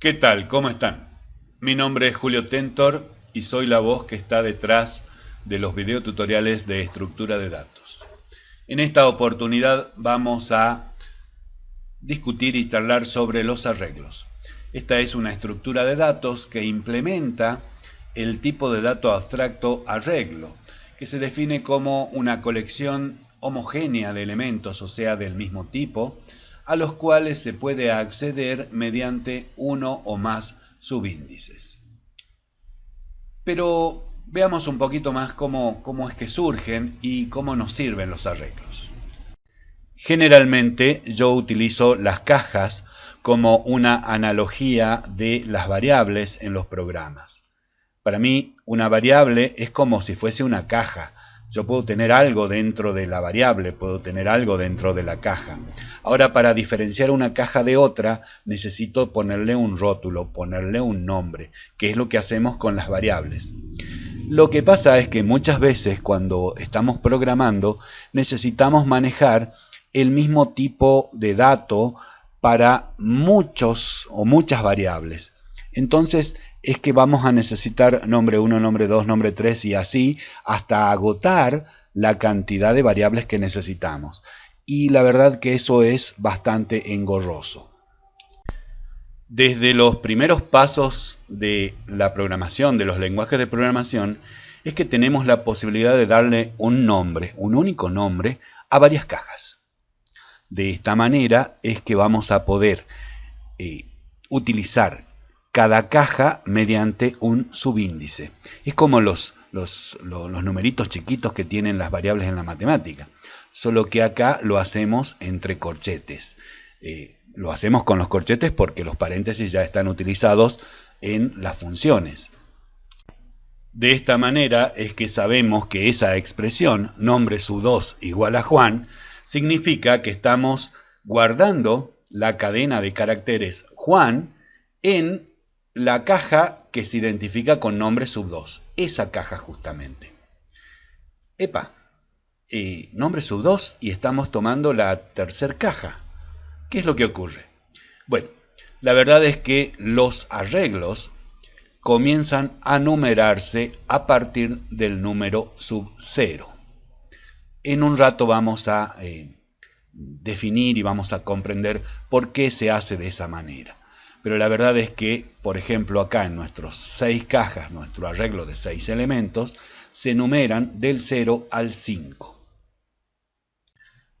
¿Qué tal? ¿Cómo están? Mi nombre es Julio Tentor y soy la voz que está detrás de los videotutoriales de estructura de datos. En esta oportunidad vamos a discutir y charlar sobre los arreglos. Esta es una estructura de datos que implementa el tipo de dato abstracto arreglo, que se define como una colección homogénea de elementos, o sea, del mismo tipo, a los cuales se puede acceder mediante uno o más subíndices. Pero veamos un poquito más cómo, cómo es que surgen y cómo nos sirven los arreglos. Generalmente yo utilizo las cajas como una analogía de las variables en los programas. Para mí, una variable es como si fuese una caja, yo puedo tener algo dentro de la variable, puedo tener algo dentro de la caja. Ahora, para diferenciar una caja de otra, necesito ponerle un rótulo, ponerle un nombre, que es lo que hacemos con las variables. Lo que pasa es que muchas veces cuando estamos programando, necesitamos manejar el mismo tipo de dato para muchos o muchas variables. Entonces, es que vamos a necesitar nombre 1, nombre 2, nombre 3 y así hasta agotar la cantidad de variables que necesitamos. Y la verdad que eso es bastante engorroso. Desde los primeros pasos de la programación, de los lenguajes de programación, es que tenemos la posibilidad de darle un nombre, un único nombre, a varias cajas. De esta manera es que vamos a poder eh, utilizar cada caja mediante un subíndice. Es como los, los, numeritos chiquitos que tienen las variables en la matemática, solo que acá lo hacemos entre corchetes. Eh, lo hacemos con los corchetes porque los paréntesis ya están utilizados en las funciones. De esta manera es que sabemos que esa expresión, nombre su 2 igual a Juan, significa que estamos guardando la cadena de caracteres Juan en la caja que se identifica con nombre sub 2. Esa caja justamente. Epa, eh, nombre sub 2 y estamos tomando la tercer caja. ¿Qué es lo que ocurre? Bueno, la verdad es que los arreglos comienzan a numerarse a partir del número sub 0. En un rato vamos a eh, definir y vamos a comprender por qué se hace de esa manera pero la verdad es que, por ejemplo, acá en nuestros seis cajas, nuestro arreglo de seis elementos, se numeran del 0 al 5.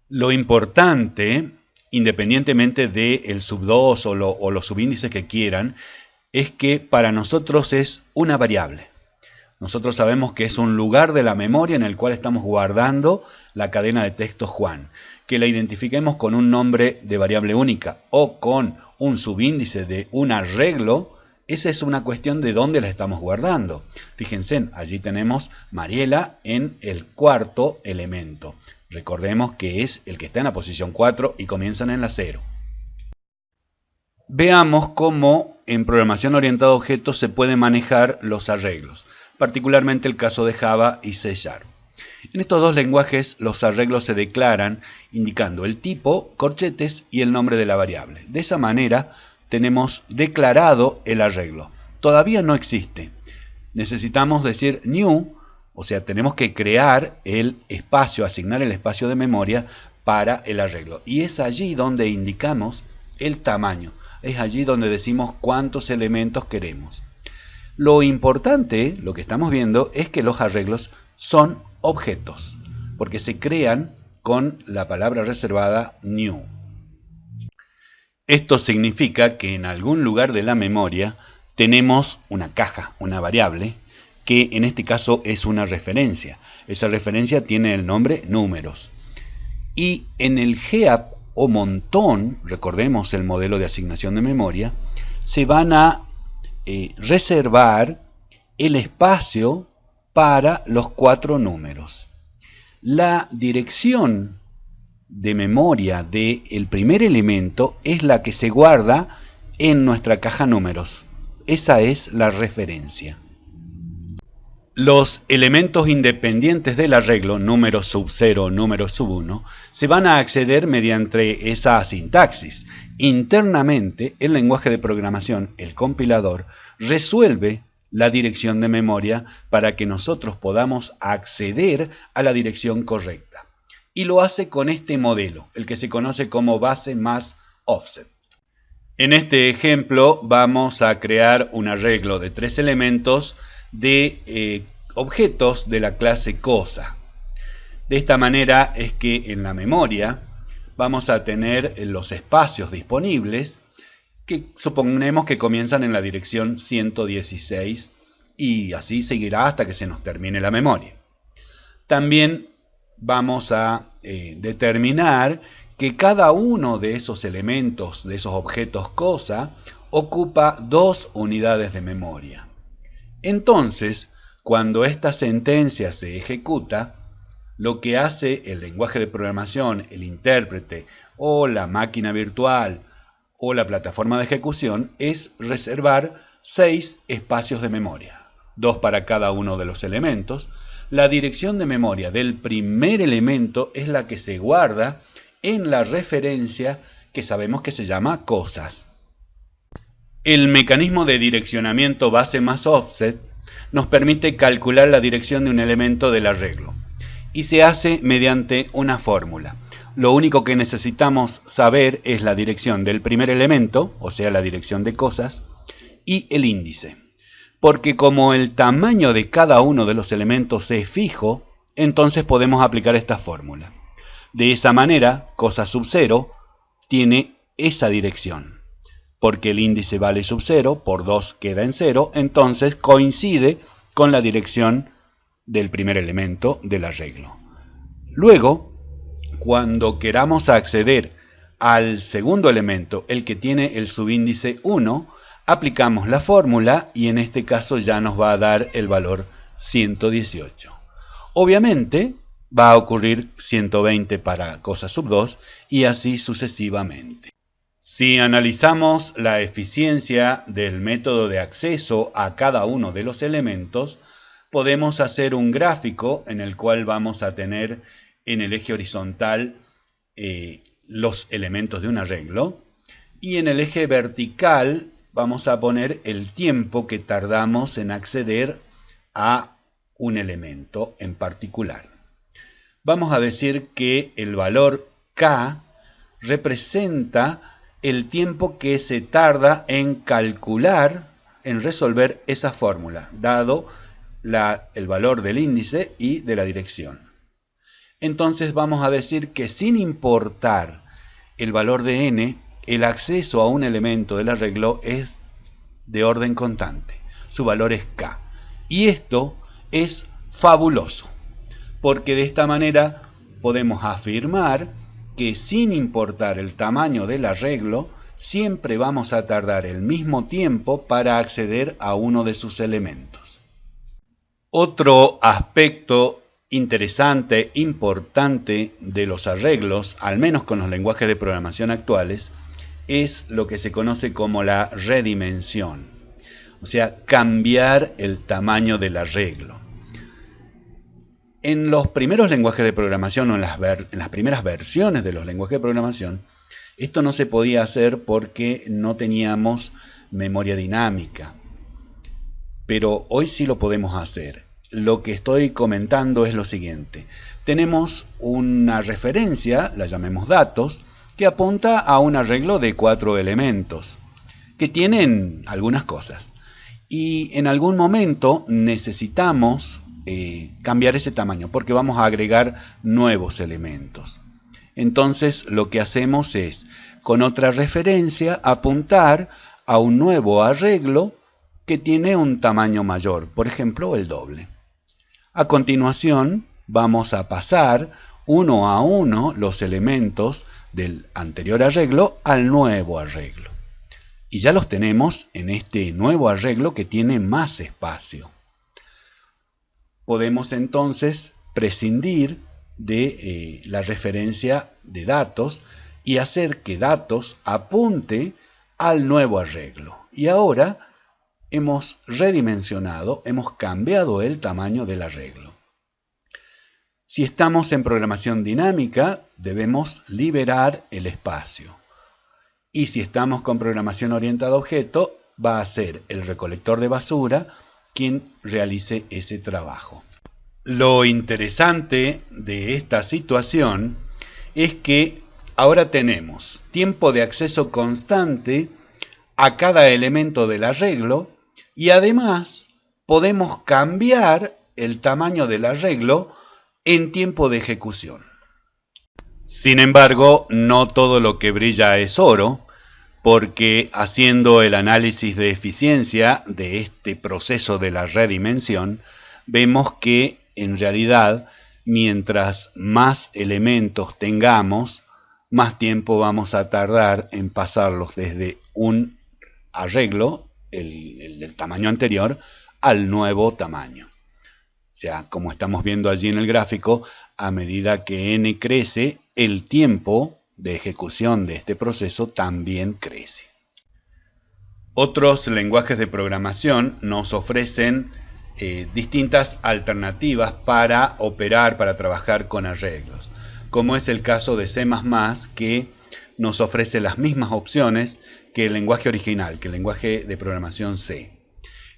Lo importante, independientemente del sub 2 o, o los subíndices que quieran, es que para nosotros es una variable. Nosotros sabemos que es un lugar de la memoria en el cual estamos guardando la cadena de texto Juan. Que la identifiquemos con un nombre de variable única o con un subíndice de un arreglo, esa es una cuestión de dónde la estamos guardando. Fíjense, allí tenemos Mariela en el cuarto elemento. Recordemos que es el que está en la posición 4 y comienzan en la 0. Veamos cómo en programación orientada a objetos se pueden manejar los arreglos, particularmente el caso de Java y C Sharp. En estos dos lenguajes los arreglos se declaran indicando el tipo, corchetes y el nombre de la variable. De esa manera tenemos declarado el arreglo. Todavía no existe. Necesitamos decir new, o sea, tenemos que crear el espacio, asignar el espacio de memoria para el arreglo. Y es allí donde indicamos el tamaño. Es allí donde decimos cuántos elementos queremos. Lo importante, lo que estamos viendo, es que los arreglos son objetos, porque se crean con la palabra reservada new. Esto significa que en algún lugar de la memoria tenemos una caja, una variable, que en este caso es una referencia. Esa referencia tiene el nombre números. Y en el GEAP o montón, recordemos el modelo de asignación de memoria, se van a eh, reservar el espacio para los cuatro números. La dirección de memoria del primer elemento es la que se guarda en nuestra caja números. Esa es la referencia. Los elementos independientes del arreglo, número sub 0, número sub 1, se van a acceder mediante esa sintaxis. Internamente, el lenguaje de programación, el compilador, resuelve la dirección de memoria para que nosotros podamos acceder a la dirección correcta. Y lo hace con este modelo, el que se conoce como base más offset. En este ejemplo vamos a crear un arreglo de tres elementos de eh, objetos de la clase cosa. De esta manera es que en la memoria vamos a tener los espacios disponibles que suponemos que comienzan en la dirección 116 y así seguirá hasta que se nos termine la memoria. También vamos a eh, determinar que cada uno de esos elementos, de esos objetos cosa, ocupa dos unidades de memoria. Entonces, cuando esta sentencia se ejecuta, lo que hace el lenguaje de programación, el intérprete o la máquina virtual o la plataforma de ejecución es reservar seis espacios de memoria, dos para cada uno de los elementos. La dirección de memoria del primer elemento es la que se guarda en la referencia que sabemos que se llama cosas. El mecanismo de direccionamiento base más offset nos permite calcular la dirección de un elemento del arreglo y se hace mediante una fórmula. Lo único que necesitamos saber es la dirección del primer elemento, o sea, la dirección de cosas, y el índice. Porque como el tamaño de cada uno de los elementos es fijo, entonces podemos aplicar esta fórmula. De esa manera, cosa sub 0 tiene esa dirección porque el índice vale sub 0, por 2 queda en 0, entonces coincide con la dirección del primer elemento del arreglo. Luego, cuando queramos acceder al segundo elemento, el que tiene el subíndice 1, aplicamos la fórmula y en este caso ya nos va a dar el valor 118. Obviamente va a ocurrir 120 para cosa sub 2 y así sucesivamente. Si analizamos la eficiencia del método de acceso a cada uno de los elementos, podemos hacer un gráfico en el cual vamos a tener en el eje horizontal eh, los elementos de un arreglo y en el eje vertical vamos a poner el tiempo que tardamos en acceder a un elemento en particular. Vamos a decir que el valor K representa el tiempo que se tarda en calcular, en resolver esa fórmula, dado el valor del índice y de la dirección. Entonces vamos a decir que sin importar el valor de n, el acceso a un elemento del arreglo es de orden constante. Su valor es k. Y esto es fabuloso, porque de esta manera podemos afirmar que sin importar el tamaño del arreglo, siempre vamos a tardar el mismo tiempo para acceder a uno de sus elementos. Otro aspecto interesante, importante de los arreglos, al menos con los lenguajes de programación actuales, es lo que se conoce como la redimensión, o sea, cambiar el tamaño del arreglo. En los primeros lenguajes de programación o en las, en las primeras versiones de los lenguajes de programación, esto no se podía hacer porque no teníamos memoria dinámica. Pero hoy sí lo podemos hacer. Lo que estoy comentando es lo siguiente. Tenemos una referencia, la llamemos datos, que apunta a un arreglo de cuatro elementos, que tienen algunas cosas. Y en algún momento necesitamos eh, cambiar ese tamaño porque vamos a agregar nuevos elementos. Entonces lo que hacemos es, con otra referencia, apuntar a un nuevo arreglo que tiene un tamaño mayor, por ejemplo el doble. A continuación vamos a pasar uno a uno los elementos del anterior arreglo al nuevo arreglo. Y ya los tenemos en este nuevo arreglo que tiene más espacio podemos entonces prescindir de eh, la referencia de datos y hacer que datos apunte al nuevo arreglo. Y ahora hemos redimensionado, hemos cambiado el tamaño del arreglo. Si estamos en programación dinámica, debemos liberar el espacio. Y si estamos con programación orientada a objeto, va a ser el recolector de basura quien realice ese trabajo. Lo interesante de esta situación es que ahora tenemos tiempo de acceso constante a cada elemento del arreglo y además podemos cambiar el tamaño del arreglo en tiempo de ejecución. Sin embargo, no todo lo que brilla es oro, porque haciendo el análisis de eficiencia de este proceso de la redimensión, vemos que en realidad mientras más elementos tengamos, más tiempo vamos a tardar en pasarlos desde un arreglo, el, del tamaño anterior, al nuevo tamaño. O sea, como estamos viendo allí en el gráfico, a medida que n crece, el tiempo de ejecución de este proceso también crece. Otros lenguajes de programación nos ofrecen eh, distintas alternativas para operar, para trabajar con arreglos, como es el caso de C++ que nos ofrece las mismas opciones que el lenguaje original, que el lenguaje de programación C.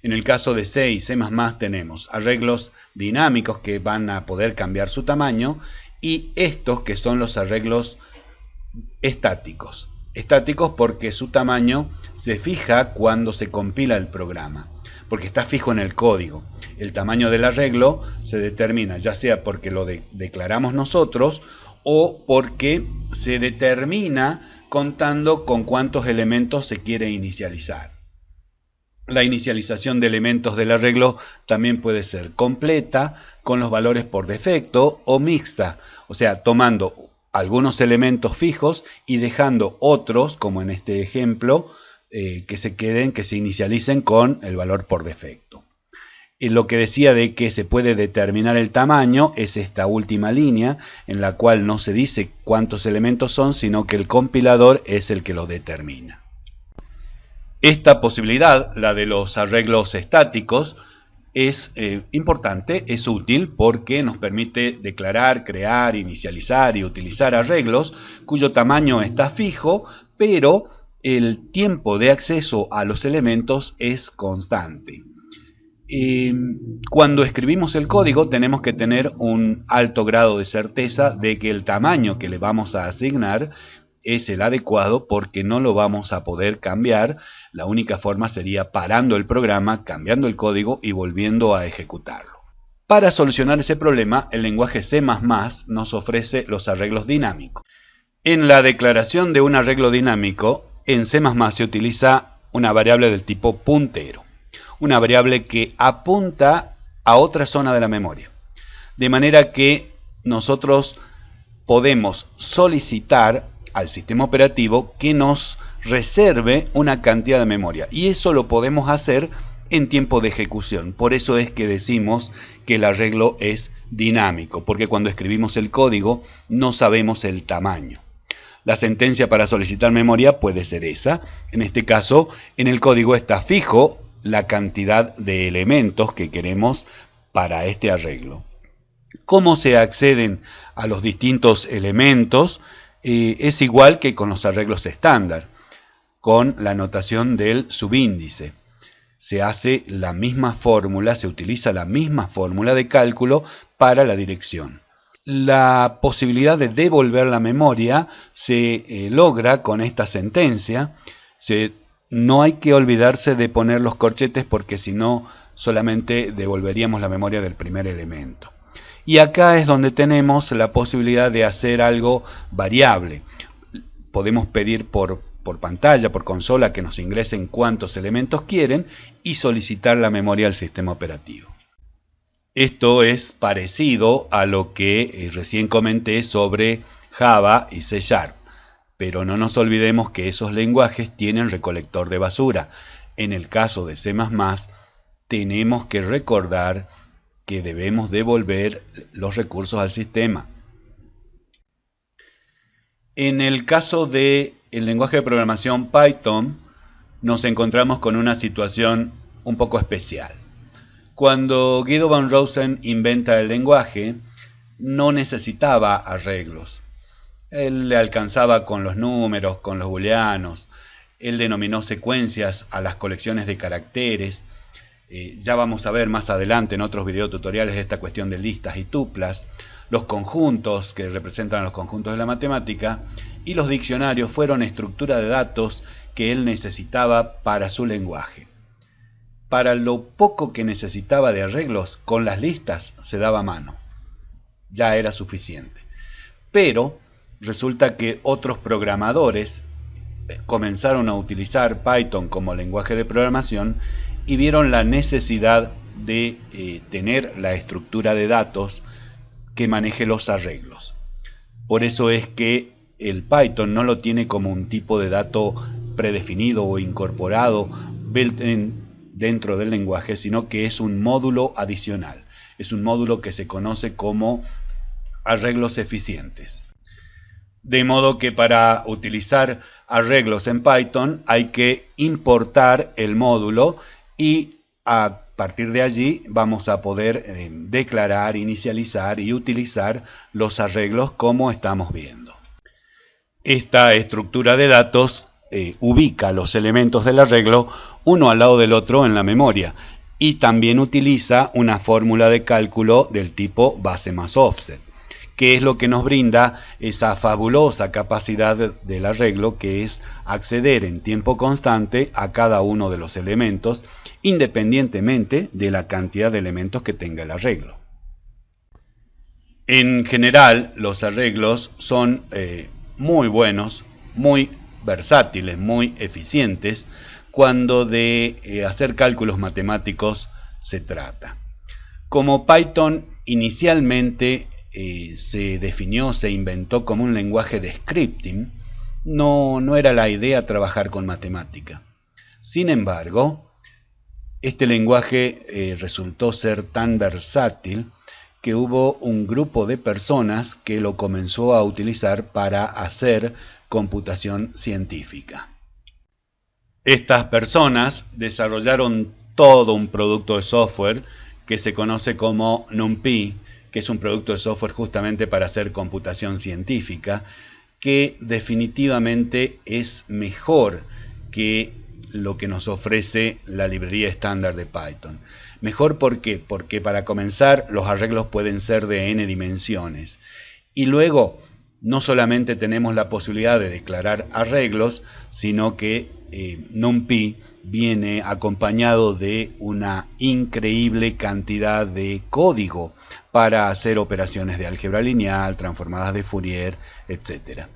En el caso de C y C++ tenemos arreglos dinámicos que van a poder cambiar su tamaño y estos que son los arreglos estáticos. Estáticos porque su tamaño se fija cuando se compila el programa, porque está fijo en el código. El tamaño del arreglo se determina ya sea porque lo declaramos nosotros o porque se determina contando con cuántos elementos se quiere inicializar. La inicialización de elementos del arreglo también puede ser completa, con los valores por defecto, o mixta, o sea, tomando algunos elementos fijos y dejando otros, como en este ejemplo, eh, que se queden, que se inicialicen con el valor por defecto. Y lo que decía de que se puede determinar el tamaño es esta última línea, en la cual no se dice cuántos elementos son, sino que el compilador es el que lo determina. Esta posibilidad, la de los arreglos estáticos, es eh, importante, es útil porque nos permite declarar, crear, inicializar y utilizar arreglos cuyo tamaño está fijo, pero el tiempo de acceso a los elementos es constante. Cuando escribimos el código tenemos que tener un alto grado de certeza de que el tamaño que le vamos a asignar es el adecuado porque no lo vamos a poder cambiar. La única forma sería parando el programa, cambiando el código y volviendo a ejecutarlo. Para solucionar ese problema, el lenguaje C++ nos ofrece los arreglos dinámicos. En la declaración de un arreglo dinámico, en C++ se utiliza una variable del tipo puntero, una variable que apunta a otra zona de la memoria. De manera que nosotros podemos solicitar al sistema operativo que nos reserve una cantidad de memoria. Y eso lo podemos hacer en tiempo de ejecución. Por eso es que decimos que el arreglo es dinámico, porque cuando escribimos el código no sabemos el tamaño. La sentencia para solicitar memoria puede ser esa. En este caso, en el código está fijo la cantidad de elementos que queremos para este arreglo. ¿Cómo se acceden a los distintos elementos? es igual que con los arreglos estándar, con la notación del subíndice. Se hace la misma fórmula, se utiliza la misma fórmula de cálculo para la dirección. La posibilidad de devolver la memoria se eh, logra con esta sentencia. No hay que olvidarse de poner los corchetes porque si no solamente devolveríamos la memoria del primer elemento. Y acá es donde tenemos la posibilidad de hacer algo variable. Podemos pedir por, por pantalla, por consola, que nos ingresen cuántos elementos quieren y solicitar la memoria al sistema operativo. Esto es parecido a lo que eh, recién comenté sobre Java y C Sharp. Pero no nos olvidemos que esos lenguajes tienen recolector de basura. En el caso de C++, tenemos que recordar que debemos devolver los recursos al sistema. En el caso del el lenguaje de programación Python, nos encontramos con una situación un poco especial. Cuando Guido van Rosen inventa el lenguaje, no necesitaba arreglos. Él le alcanzaba con los números, con los booleanos. Él denominó secuencias a las colecciones de caracteres. Eh, ya vamos a ver más adelante en otros videotutoriales esta cuestión de listas y tuplas. Los conjuntos que representan los conjuntos de la matemática y los diccionarios fueron estructura de datos que él necesitaba para su lenguaje. Para lo poco que necesitaba de arreglos, con las listas se daba mano. Ya era suficiente. Pero resulta que otros programadores eh, comenzaron a utilizar Python como lenguaje de programación y vieron la necesidad de eh, tener la estructura de datos que maneje los arreglos. Por eso es que el Python no lo tiene como un tipo de dato predefinido o incorporado dentro del lenguaje, sino que es un módulo adicional. Es un módulo que se conoce como arreglos eficientes. De modo que para utilizar arreglos en Python hay que importar el módulo y a partir de allí vamos a poder eh, declarar, inicializar y utilizar los arreglos como estamos viendo. Esta estructura de datos eh, ubica los elementos del arreglo uno al lado del otro en la memoria y también utiliza una fórmula de cálculo del tipo base más offset, que es lo que nos brinda esa fabulosa capacidad del arreglo que es acceder en tiempo constante a cada uno de los elementos independientemente de la cantidad de elementos que tenga el arreglo. En general, los arreglos son eh, muy buenos, muy versátiles, muy eficientes, cuando de eh, hacer cálculos matemáticos se trata. Como Python inicialmente eh, se definió, se inventó como un lenguaje de scripting, no, no era la idea trabajar con matemática. Sin embargo, este lenguaje eh, resultó ser tan versátil que hubo un grupo de personas que lo comenzó a utilizar para hacer computación científica. Estas personas desarrollaron todo un producto de software que se conoce como NumPy, que es un producto de software justamente para hacer computación científica, que definitivamente es mejor que lo que nos ofrece la librería estándar de Python. Mejor. Porque para comenzar los arreglos pueden ser de n dimensiones. Y luego no solamente tenemos la posibilidad de declarar arreglos, sino que eh, NumPy viene acompañado de una increíble cantidad de código para hacer operaciones de álgebra lineal, transformadas de Fourier, etc.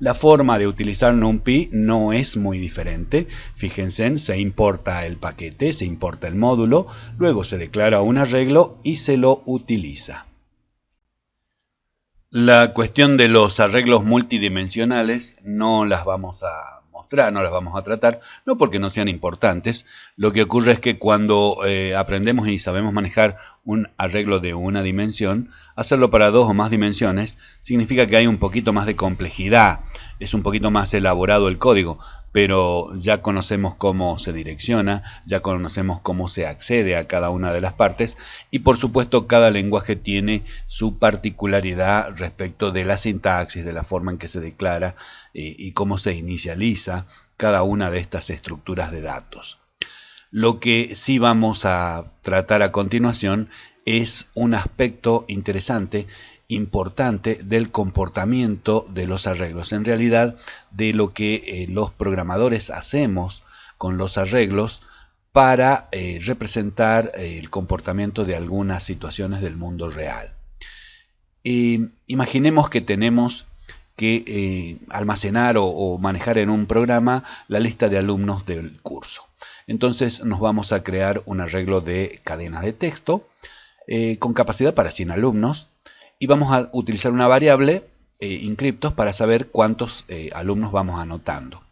La forma de utilizar NumPy no es muy diferente. Fíjense, se importa el paquete, se importa el módulo, luego se declara un arreglo y se lo utiliza. La cuestión de los arreglos multidimensionales no las vamos a no las vamos a tratar, no porque no sean importantes. Lo que ocurre es que cuando eh, aprendemos y sabemos manejar un arreglo de una dimensión, hacerlo para dos o más dimensiones significa que hay un poquito más de complejidad, es un poquito más elaborado el código pero ya conocemos cómo se direcciona, ya conocemos cómo se accede a cada una de las partes y por supuesto cada lenguaje tiene su particularidad respecto de la sintaxis, de la forma en que se declara eh, y cómo se inicializa cada una de estas estructuras de datos. Lo que sí vamos a tratar a continuación es un aspecto interesante importante del comportamiento de los arreglos, en realidad de lo que eh, los programadores hacemos con los arreglos para eh, representar eh, el comportamiento de algunas situaciones del mundo real. imaginemos que tenemos que almacenar o, manejar en un programa la lista de alumnos del curso. Entonces nos vamos a crear un arreglo de cadena de texto con capacidad para 100 alumnos y vamos a utilizar una variable eh, para saber cuántos eh, alumnos vamos anotando.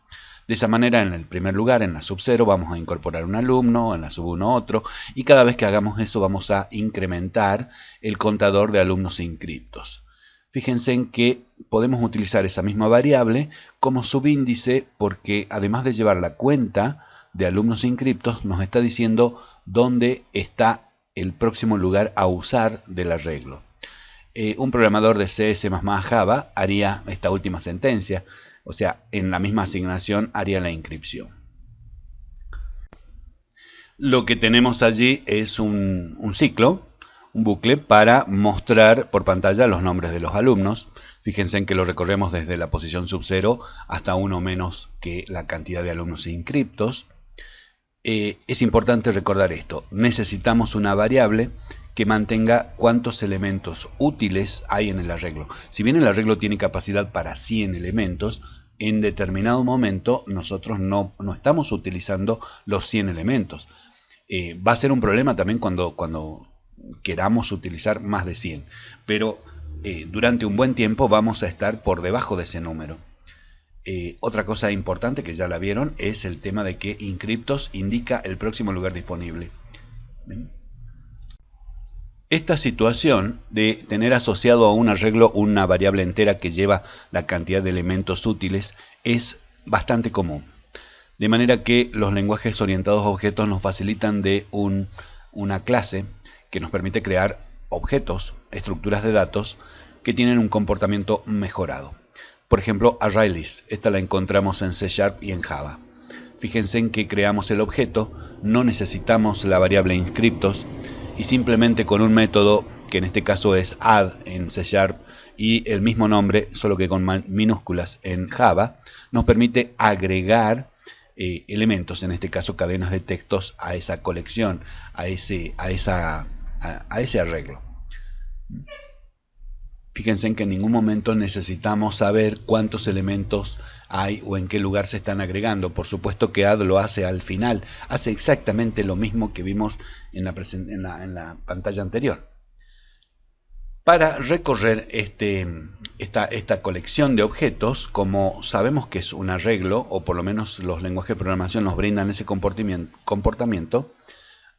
De esa manera, en el primer lugar, en la sub 0, vamos a incorporar un alumno, en la sub 1 otro, y cada vez que hagamos eso vamos a incrementar el contador de alumnos inscriptos. Fíjense en que podemos utilizar esa misma variable como subíndice porque además de llevar la cuenta de alumnos inscriptos nos está diciendo dónde está el próximo lugar a usar del arreglo. Eh, un programador de C, C++, Java haría esta última sentencia, o sea, en la misma asignación haría la inscripción. Lo que tenemos allí es un, un ciclo, un bucle para mostrar por pantalla los nombres de los alumnos. Fíjense en que lo recorremos desde la posición sub 0 hasta uno menos que la cantidad de alumnos inscriptos. Eh, es importante recordar esto. Necesitamos una variable que mantenga cuántos elementos útiles hay en el arreglo. Si bien el arreglo tiene capacidad para 100 elementos, en determinado momento nosotros no, estamos utilizando los 100 elementos. Eh, va a ser un problema también cuando, queramos utilizar más de 100, pero eh, durante un buen tiempo vamos a estar por debajo de ese número. Eh, otra cosa importante que ya la vieron es el tema de que Inscriptos indica el próximo lugar disponible. Esta situación de tener asociado a un arreglo una variable entera que lleva la cantidad de elementos útiles es bastante común. De manera que los lenguajes orientados a objetos nos facilitan de una clase que nos permite crear objetos, estructuras de datos que tienen un comportamiento mejorado. Por ejemplo, ArrayList. Esta la encontramos en C Sharp y en Java. Fíjense en que creamos el objeto, no necesitamos la variable inscriptos y simplemente con un método que en este caso es add en C Sharp y el mismo nombre, solo que con minúsculas en Java, nos permite agregar eh, elementos, en este caso cadenas de textos, a esa colección, a ese, a esa, a ese arreglo. Fíjense en que en ningún momento necesitamos saber cuántos elementos hay o en qué lugar se están agregando. Por supuesto que add lo hace al final. Hace exactamente lo mismo que vimos en la, pantalla anterior. Para recorrer este, esta, esta, colección de objetos, como sabemos que es un arreglo, o por lo menos los lenguajes de programación nos brindan ese comportamiento,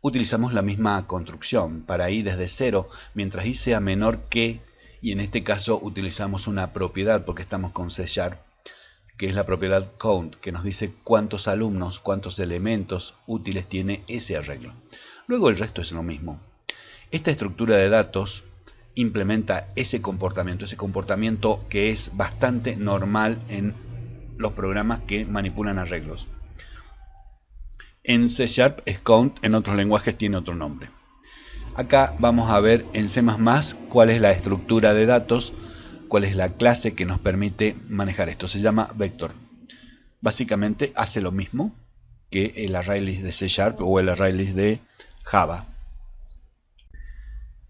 utilizamos la misma construcción. Para i desde cero, mientras i sea menor que y en este caso utilizamos una propiedad porque estamos con C Sharp que es la propiedad count que nos dice cuántos alumnos, cuántos elementos útiles tiene ese arreglo. Luego el resto es lo mismo. Esta estructura de datos implementa ese comportamiento, ese comportamiento que es bastante normal en los programas que manipulan arreglos. En C Sharp es count, en otros lenguajes tiene otro nombre. Acá vamos a ver en C++ cuál es la estructura de datos, cuál es la clase que nos permite manejar esto. Se llama vector. Básicamente hace lo mismo que el ArrayList de C Sharp o el ArrayList de Java.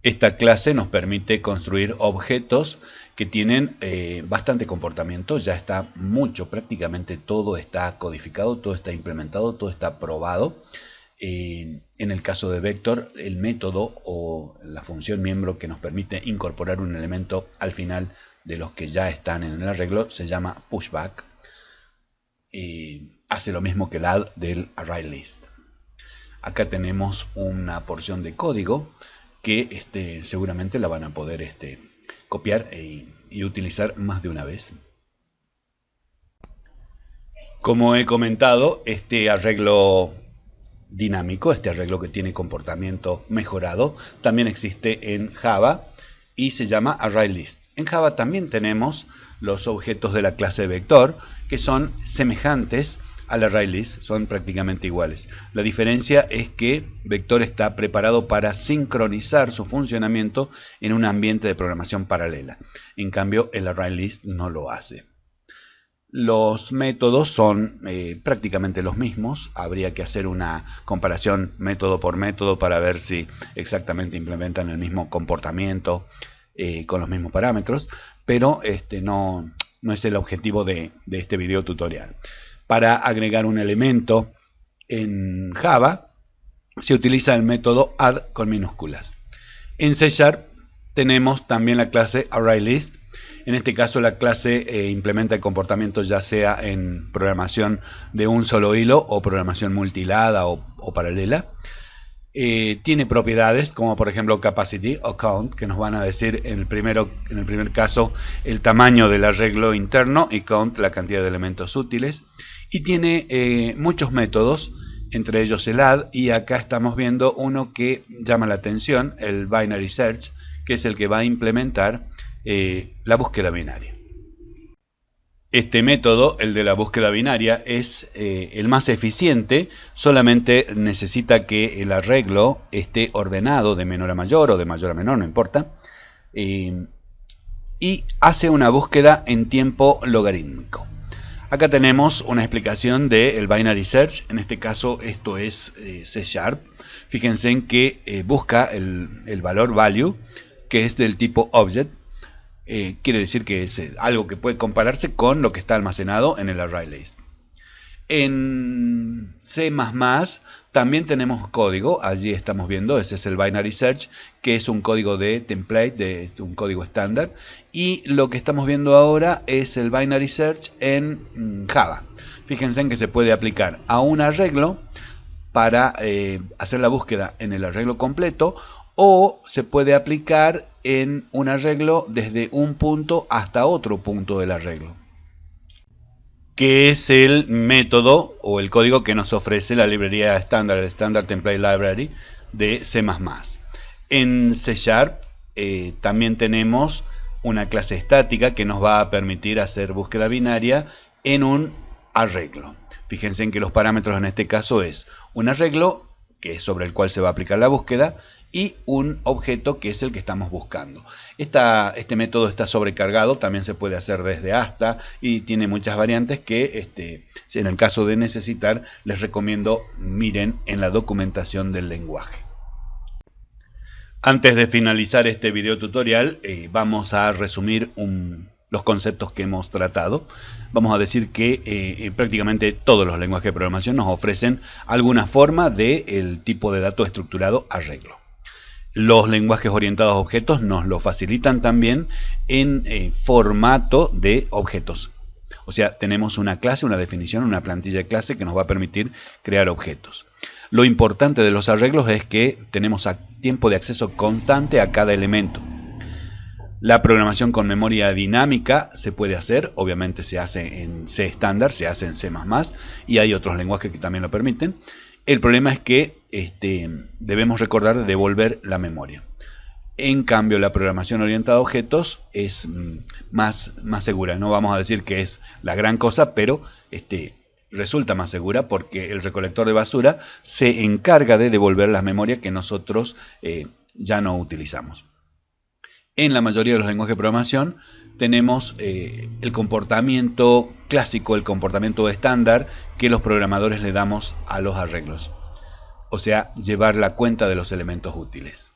Esta clase nos permite construir objetos que tienen eh, bastante comportamiento, ya está mucho, prácticamente todo está codificado, todo está implementado, todo está probado en el caso de vector, el método o la función miembro que nos permite incorporar un elemento al final de los que ya están en el arreglo se llama pushback. y hace lo mismo que el add del ArrayList. Acá tenemos una porción de código que este, seguramente la van a poder este, copiar e, y utilizar más de una vez. Como he comentado, este arreglo dinámico, este arreglo que tiene comportamiento mejorado, también existe en Java y se llama ArrayList. En Java también tenemos los objetos de la clase vector que son semejantes al ArrayList, son prácticamente iguales. La diferencia es que vector está preparado para sincronizar su funcionamiento en un ambiente de programación paralela. En cambio, el ArrayList no lo hace. Los métodos son eh, prácticamente los mismos. Habría que hacer una comparación método por método para ver si exactamente implementan el mismo comportamiento eh, con los mismos parámetros, pero este no, es el objetivo de, de este video tutorial. Para agregar un elemento en Java se utiliza el método add con minúsculas. En C tenemos también la clase ArrayList en este caso la clase eh, implementa el comportamiento ya sea en programación de un solo hilo o programación multilada o, paralela. Eh, tiene propiedades como por ejemplo capacity o count que nos van a decir en el, primero, en el primer caso el tamaño del arreglo interno y count la cantidad de elementos útiles y tiene eh, muchos métodos entre ellos el add, y acá estamos viendo uno que llama la atención, el binary search, que es el que va a implementar eh, la búsqueda binaria. Este método, el de la búsqueda binaria, es eh, el más eficiente, solamente necesita que el arreglo esté ordenado de menor a mayor o de mayor a menor, no importa, eh, y hace una búsqueda en tiempo logarítmico. Acá tenemos una explicación del binary search, en este caso esto es C Sharp. Fíjense en que busca el valor value, que es del tipo object, eh, quiere decir que es eh, algo que puede compararse con lo que está almacenado en el array list. En C++ también tenemos código, allí estamos viendo, ese es el binary search, que es un código de template, de un código estándar, y lo que estamos viendo ahora es el binary search en mm, Java. Fíjense en que se puede aplicar a un arreglo para eh, hacer la búsqueda en el arreglo completo o se puede aplicar en un arreglo desde un punto hasta otro punto del arreglo que es el método o el código que nos ofrece la librería estándar, el Standard Template Library de C++. En C Sharp eh, también tenemos una clase estática que nos va a permitir hacer búsqueda binaria en un arreglo. Fíjense en que los parámetros en este caso es un arreglo, que es sobre el cual se va a aplicar la búsqueda, y un objeto que es el que estamos buscando. este método está sobrecargado, también se puede hacer desde hasta y tiene muchas variantes que este, en el caso de necesitar les recomiendo miren en la documentación del lenguaje. Antes de finalizar este video tutorial eh, vamos a resumir los conceptos que hemos tratado. Vamos a decir que eh, prácticamente todos los lenguajes de programación nos ofrecen alguna forma del tipo de dato estructurado arreglo. Los lenguajes orientados a objetos nos lo facilitan también en eh, formato de objetos. O sea, tenemos una clase, una definición, una plantilla de clase que nos va a permitir crear objetos. Lo importante de los arreglos es que tenemos tiempo de acceso constante a cada elemento. La programación con memoria dinámica se puede hacer, obviamente se hace en C estándar, se hace en C++ y hay otros lenguajes que también lo permiten. El problema es que este, debemos recordar devolver la memoria. En cambio, la programación orientada a objetos es mm, más, segura. No vamos a decir que es la gran cosa, pero este, resulta más segura porque el recolector de basura se encarga de devolver la memoria que nosotros eh, ya no utilizamos. En la mayoría de los lenguajes de programación tenemos eh, el comportamiento clásico, el comportamiento estándar que los programadores le damos a los arreglos. O sea, llevar la cuenta de los elementos útiles.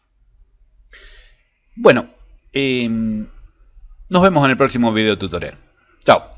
Bueno, em, nos vemos en el próximo video tutorial. Chao.